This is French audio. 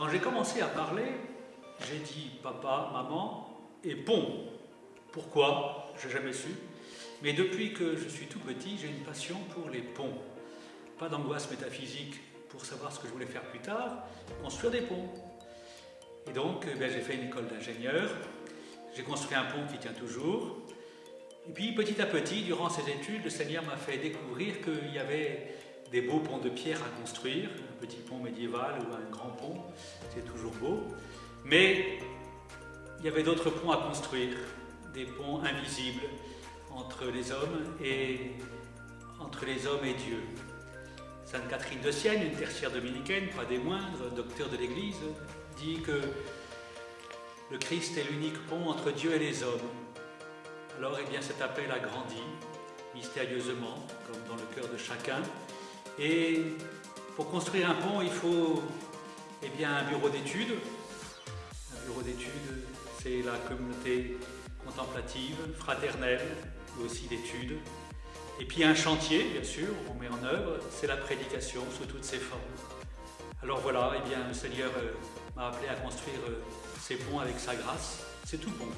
Quand j'ai commencé à parler, j'ai dit papa, maman et pont. Pourquoi? Je n'ai jamais su. Mais depuis que je suis tout petit, j'ai une passion pour les ponts. Pas d'angoisse métaphysique pour savoir ce que je voulais faire plus tard, construire des ponts. Et donc, eh j'ai fait une école d'ingénieur, j'ai construit un pont qui tient toujours. Et puis, petit à petit, durant ces études, le Seigneur m'a fait découvrir qu'il y avait des beaux ponts de pierre à construire, un petit pont médiéval ou un grand pont, c'est toujours beau. Mais il y avait d'autres ponts à construire, des ponts invisibles entre les hommes et entre les hommes et Dieu. Sainte Catherine de Sienne, une tertiaire dominicaine, pas des moindres, docteur de l'Église, dit que le Christ est l'unique pont entre Dieu et les hommes. Alors, eh bien, cet appel a grandi, mystérieusement, comme dans le cœur de chacun. Et pour construire un pont, il faut eh un bureau d'études. Un bureau d'études, c'est la communauté contemplative, fraternelle, mais aussi d'études. Et puis un chantier, bien sûr, on met en œuvre, c'est la prédication sous toutes ses formes. Alors voilà, eh bien, le Seigneur euh, m'a appelé à construire euh, ces ponts avec sa grâce. C'est tout bon.